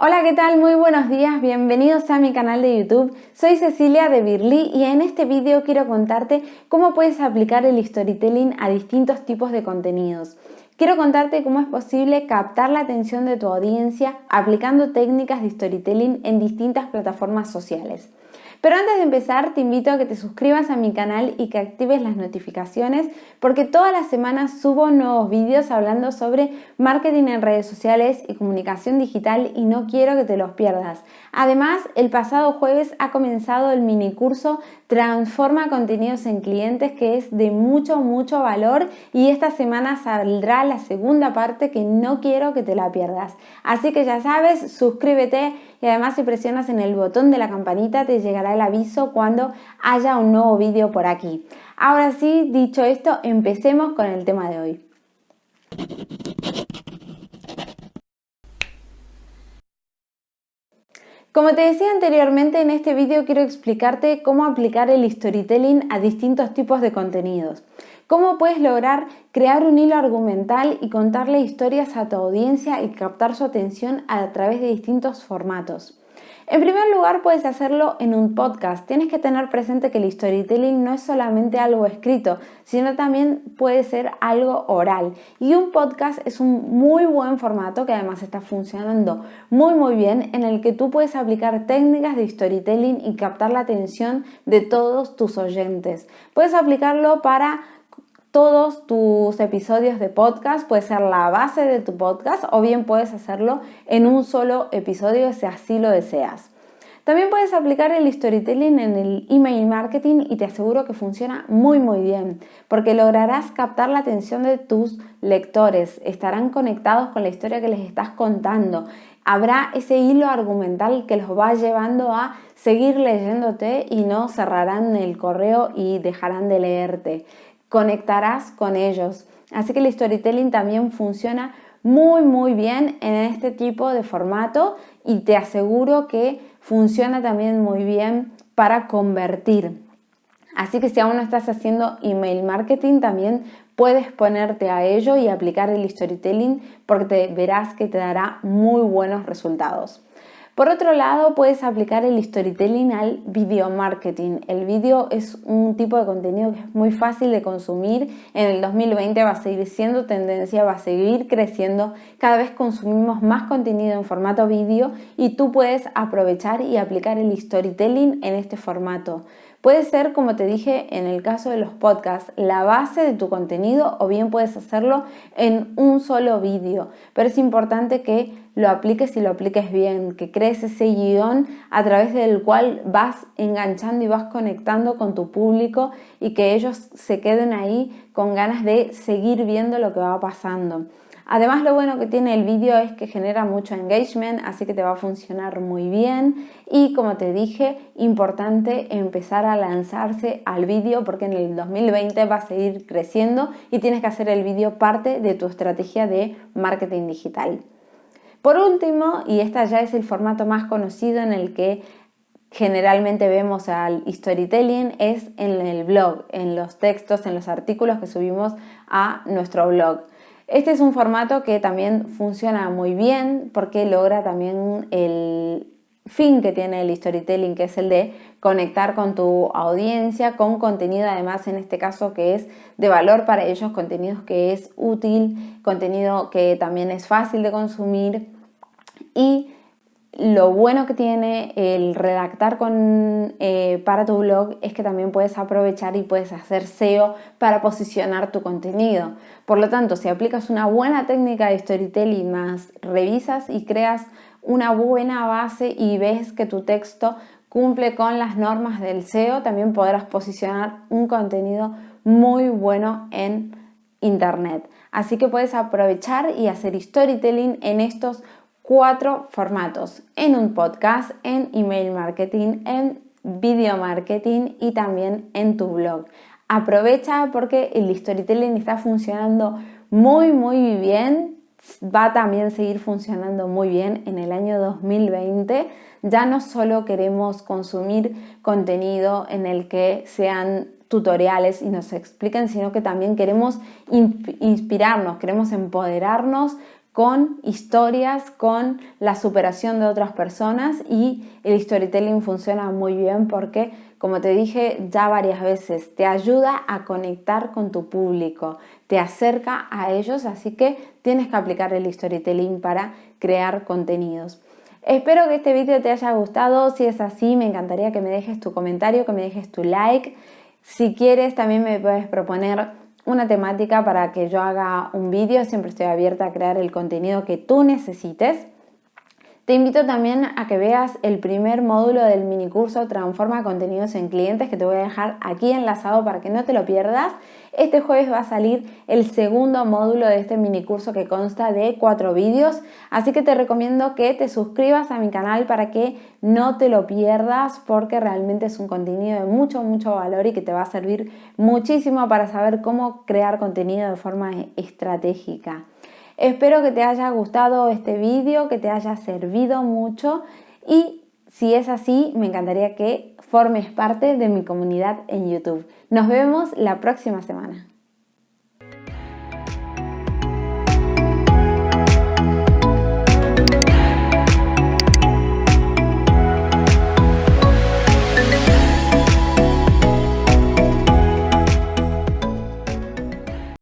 Hola, ¿qué tal? Muy buenos días, bienvenidos a mi canal de YouTube. Soy Cecilia de Birly y en este vídeo quiero contarte cómo puedes aplicar el storytelling a distintos tipos de contenidos. Quiero contarte cómo es posible captar la atención de tu audiencia aplicando técnicas de storytelling en distintas plataformas sociales. Pero antes de empezar te invito a que te suscribas a mi canal y que actives las notificaciones porque todas las semanas subo nuevos vídeos hablando sobre marketing en redes sociales y comunicación digital y no quiero que te los pierdas. Además, el pasado jueves ha comenzado el mini curso Transforma contenidos en clientes que es de mucho, mucho valor y esta semana saldrá la segunda parte que no quiero que te la pierdas. Así que ya sabes, suscríbete y además si presionas en el botón de la campanita te llegará el aviso cuando haya un nuevo vídeo por aquí. Ahora sí, dicho esto, empecemos con el tema de hoy. Como te decía anteriormente, en este vídeo quiero explicarte cómo aplicar el storytelling a distintos tipos de contenidos. Cómo puedes lograr crear un hilo argumental y contarle historias a tu audiencia y captar su atención a través de distintos formatos. En primer lugar, puedes hacerlo en un podcast. Tienes que tener presente que el storytelling no es solamente algo escrito, sino también puede ser algo oral. Y un podcast es un muy buen formato que además está funcionando muy muy bien en el que tú puedes aplicar técnicas de storytelling y captar la atención de todos tus oyentes. Puedes aplicarlo para todos tus episodios de podcast, puede ser la base de tu podcast o bien puedes hacerlo en un solo episodio si así lo deseas. También puedes aplicar el storytelling en el email marketing y te aseguro que funciona muy muy bien porque lograrás captar la atención de tus lectores, estarán conectados con la historia que les estás contando, habrá ese hilo argumental que los va llevando a seguir leyéndote y no cerrarán el correo y dejarán de leerte conectarás con ellos. Así que el storytelling también funciona muy muy bien en este tipo de formato y te aseguro que funciona también muy bien para convertir. Así que si aún no estás haciendo email marketing, también puedes ponerte a ello y aplicar el storytelling porque te verás que te dará muy buenos resultados. Por otro lado, puedes aplicar el storytelling al video marketing. El video es un tipo de contenido que es muy fácil de consumir. En el 2020 va a seguir siendo tendencia, va a seguir creciendo. Cada vez consumimos más contenido en formato vídeo y tú puedes aprovechar y aplicar el storytelling en este formato. Puede ser, como te dije en el caso de los podcasts, la base de tu contenido o bien puedes hacerlo en un solo vídeo. Pero es importante que lo apliques y lo apliques bien, que crees ese guion a través del cual vas enganchando y vas conectando con tu público y que ellos se queden ahí con ganas de seguir viendo lo que va pasando. Además lo bueno que tiene el vídeo es que genera mucho engagement, así que te va a funcionar muy bien. Y como te dije, importante empezar a lanzarse al vídeo porque en el 2020 va a seguir creciendo y tienes que hacer el vídeo parte de tu estrategia de marketing digital. Por último, y este ya es el formato más conocido en el que generalmente vemos al storytelling es en el blog, en los textos, en los artículos que subimos a nuestro blog. Este es un formato que también funciona muy bien porque logra también el fin que tiene el storytelling, que es el de conectar con tu audiencia, con contenido además en este caso que es de valor para ellos, contenidos que es útil, contenido que también es fácil de consumir. Y lo bueno que tiene el redactar con, eh, para tu blog es que también puedes aprovechar y puedes hacer SEO para posicionar tu contenido. Por lo tanto, si aplicas una buena técnica de storytelling más revisas y creas una buena base y ves que tu texto cumple con las normas del SEO, también podrás posicionar un contenido muy bueno en Internet. Así que puedes aprovechar y hacer storytelling en estos cuatro formatos, en un podcast, en email marketing, en video marketing y también en tu blog. Aprovecha porque el storytelling está funcionando muy muy bien, va a también seguir funcionando muy bien en el año 2020. Ya no solo queremos consumir contenido en el que sean tutoriales y nos expliquen, sino que también queremos inspirarnos, queremos empoderarnos con historias, con la superación de otras personas y el storytelling funciona muy bien porque, como te dije ya varias veces, te ayuda a conectar con tu público, te acerca a ellos, así que tienes que aplicar el storytelling para crear contenidos. Espero que este vídeo te haya gustado, si es así me encantaría que me dejes tu comentario, que me dejes tu like. Si quieres también me puedes proponer una temática para que yo haga un vídeo, siempre estoy abierta a crear el contenido que tú necesites. Te invito también a que veas el primer módulo del mini curso Transforma contenidos en clientes que te voy a dejar aquí enlazado para que no te lo pierdas. Este jueves va a salir el segundo módulo de este mini curso que consta de cuatro vídeos, así que te recomiendo que te suscribas a mi canal para que no te lo pierdas porque realmente es un contenido de mucho, mucho valor y que te va a servir muchísimo para saber cómo crear contenido de forma estratégica. Espero que te haya gustado este vídeo, que te haya servido mucho y si es así, me encantaría que formes parte de mi comunidad en YouTube. Nos vemos la próxima semana.